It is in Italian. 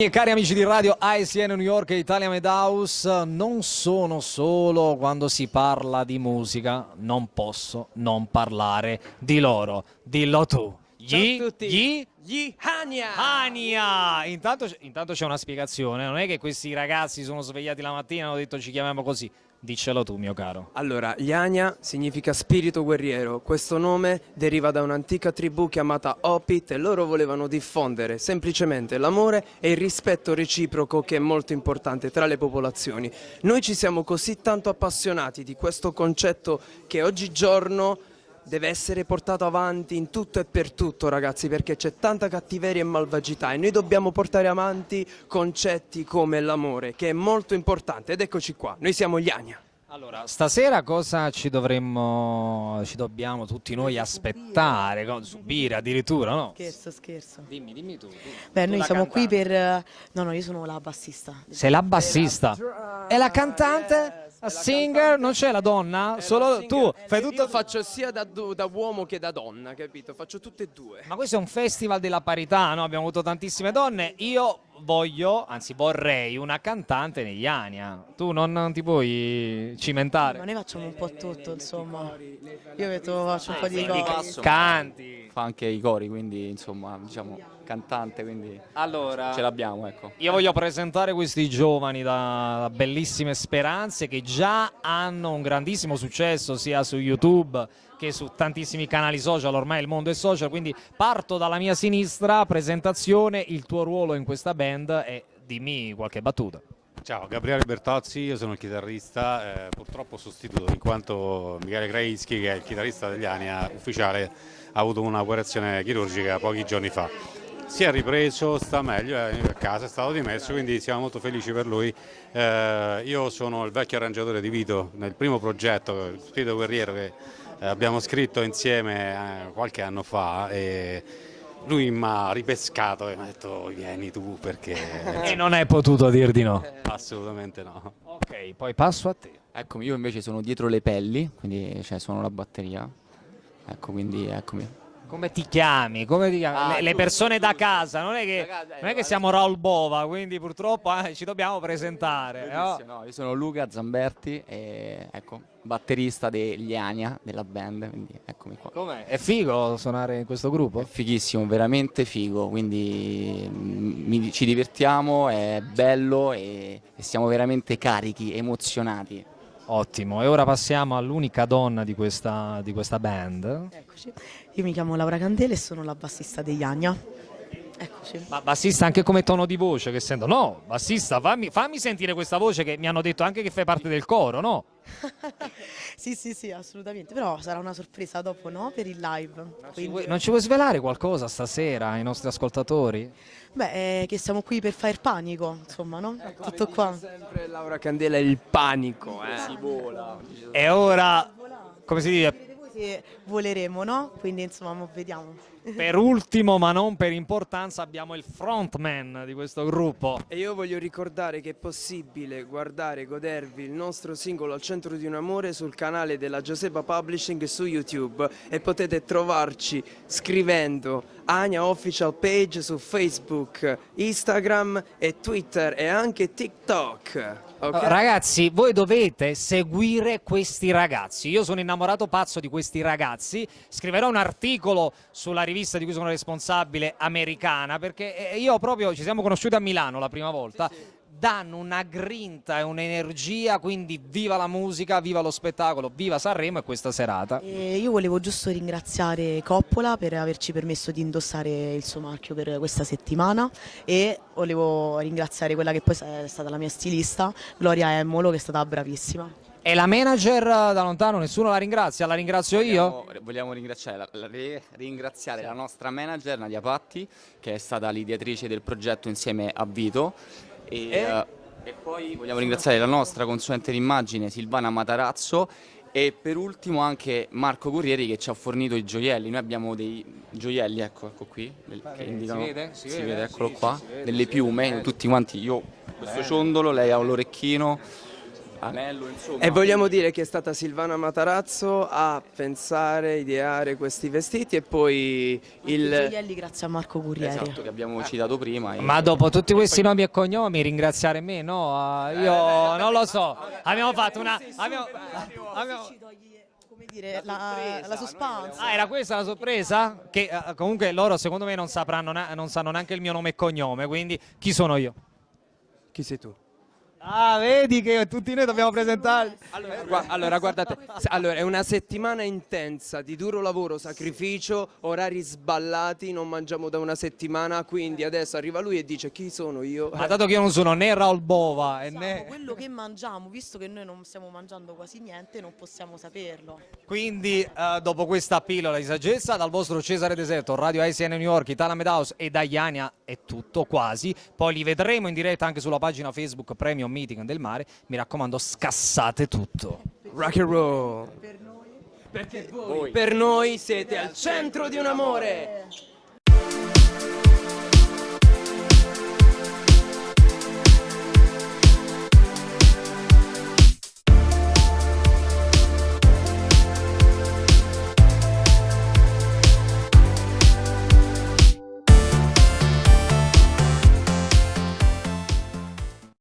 E cari amici di radio ICN New York e Italia Medhouse, non sono solo quando si parla di musica, non posso non parlare di loro. Dillo tu. Gli, gli, Gli Hania! Ania! Intanto, intanto c'è una spiegazione, non è che questi ragazzi sono svegliati la mattina e hanno detto ci chiamiamo così. Diccelo tu, mio caro. Allora, gli Hania significa spirito guerriero. Questo nome deriva da un'antica tribù chiamata Opit e loro volevano diffondere semplicemente l'amore e il rispetto reciproco che è molto importante tra le popolazioni. Noi ci siamo così tanto appassionati di questo concetto che oggigiorno deve essere portato avanti in tutto e per tutto ragazzi perché c'è tanta cattiveria e malvagità e noi dobbiamo portare avanti concetti come l'amore che è molto importante ed eccoci qua, noi siamo gli Ania. Allora, stasera cosa ci dovremmo, ci dobbiamo tutti noi aspettare, subire addirittura, no? Scherzo, scherzo. Dimmi, dimmi tu. tu. Beh, Tu noi siamo qui cantante. per... No, no, io sono la bassista. Sei la bassista. E la cantante? La singer? Non c'è la donna? Solo tu? Fai tutto Io faccio sia da, da uomo che da donna, capito? Faccio tutte e due. Ma questo è un festival della parità, no? Abbiamo avuto tantissime donne. Io voglio, anzi vorrei, una cantante negli Ania. Tu non, non ti puoi cimentare? Ma noi facciamo un po' tutto, insomma. Io vedo, faccio un po' di Quindi cose. canti. fa anche i cori, quindi insomma, diciamo, cantante, quindi Allora, ce l'abbiamo, ecco. io voglio presentare questi giovani da, da bellissime speranze che già hanno un grandissimo successo sia su YouTube che su tantissimi canali social, ormai il mondo è social, quindi parto dalla mia sinistra, presentazione, il tuo ruolo in questa band e dimmi qualche battuta. Ciao, Gabriele Bertozzi, io sono il chitarrista, eh, purtroppo sostituto in quanto Michele Krainski, che è il chitarrista degli Ania ufficiale, ha avuto un'operazione chirurgica pochi giorni fa. Si è ripreso, sta meglio, è a casa, è stato dimesso, quindi siamo molto felici per lui. Eh, io sono il vecchio arrangiatore di Vito nel primo progetto, Spirito Guerriero, che eh, abbiamo scritto insieme eh, qualche anno fa e lui mi ha ripescato e mi ha detto vieni tu perché E non hai potuto dir di no. assolutamente no. Ok, poi passo a te. Eccomi, io invece sono dietro le pelli, quindi cioè, suono la batteria. Ecco, quindi eccomi. Come ti chiami? Come ti chiami? Ah, le, le tu- persone da casa, non è che, casa, eh, non è che siamo Raul Bova, quindi purtroppo eh, ci dobbiamo presentare. no? No, io sono Luca Zamberti e ecco, batterista degli Ania, della band, quindi eccomi qua. Com'è? È figo suonare in questo gruppo? È fighissimo, veramente figo, quindi mm, mi- ci divertiamo, è bello e, e siamo veramente carichi, emozionati. Ottimo, e ora passiamo all'unica donna di questa, di questa band. Eccoci. Io mi chiamo Laura Candele e sono la bassista degli Ania. Eccoci. Ma bassista anche come tono di voce che sento? No, bassista, fammi, fammi sentire questa voce che mi hanno detto anche che fai parte del coro, no? sì, sì, sì, assolutamente. Però sarà una sorpresa dopo, no? Per il live. Ci Quindi- vuoi- non ci vuoi svelare qualcosa stasera ai nostri ascoltatori? Beh, eh, che siamo qui per fare panico, insomma, no? Tutto qua. Sempre Laura Candela il panico, eh. Si vola. E ora, come si dice, voi se voleremo, no? Quindi, insomma, mo vediamo. Per ultimo ma non per importanza abbiamo il frontman di questo gruppo. E io voglio ricordare che è possibile guardare e godervi il nostro singolo Al centro di un amore sul canale della Giuseppa Publishing su YouTube e potete trovarci scrivendo Ania Official Page su Facebook, Instagram e Twitter e anche TikTok. ok? Uh, Ragazzi, voi dovete seguire questi ragazzi. Io sono innamorato pazzo di questi ragazzi. Scriverò un articolo sulla rivista di cui sono responsabile, americana, perché eh, io proprio ci siamo conosciuti a Milano la prima volta. Danno una grinta e un'energia, quindi viva la musica, viva lo spettacolo, viva Sanremo e questa serata. E io volevo giusto ringraziare Coppola per averci permesso di indossare il suo marchio per questa settimana e volevo ringraziare quella che poi è stata la mia stilista, Gloria Emmolo, che è stata bravissima. E la manager eh, da lontano, nessuno la ringrazia, la ringrazio io? Vogliamo, vogliamo ringraziare, la, la- re- ringraziare la nostra manager Nadia Patti, che è stata l'ideatrice del progetto insieme a Vito. E, eh, e poi vogliamo ringraziare la nostra consulente d'immagine Silvana Matarazzo e per ultimo anche Marco Corrieri che ci ha fornito i gioielli. Noi abbiamo dei gioielli, ecco, ecco qui, del- che indicano, vede? Si si vede? vede, eccolo Sì, qua, si vede, delle si piume, vede. tutti quanti, io questo ciondolo, lei ha un orecchino, Anello, insomma. E vogliamo dire che è stata Silvana Matarazzo a pensare, ideare questi vestiti e poi il... gioielli grazie a Marco Currieri. Esatto, che abbiamo citato prima. e- Ma dopo tutti questi nomi e cognomi ringraziare me? No, eh, io non lo so. Abbiamo fatto una... abbiamo- come dire, la, la suspense. Ah, era questa la sorpresa? Che eh, comunque loro secondo me non sapranno, non sanno neanche il mio nome e cognome, quindi chi sono io? Chi sei tu? Ah, vedi che tutti noi dobbiamo presentarli. Allora, allora, guardate, allora, è una settimana intensa di duro lavoro, sacrificio, orari sballati, non mangiamo da una settimana, quindi adesso arriva lui e dice chi sono io? Ma dato che io non sono né Raul Bova e né... quello che mangiamo, visto che noi non stiamo mangiando quasi niente, non possiamo saperlo. Quindi, eh, dopo questa pillola di saggezza, dal vostro Cesare Deserto, Radio ICN New York, Italia House e da Iania è tutto quasi. Poi li vedremo in diretta anche sulla pagina Facebook Premium Meeting del Mare. Mi raccomando, scassate tutto. Rock and roll. Perché voi, per noi siete al centro di un amore.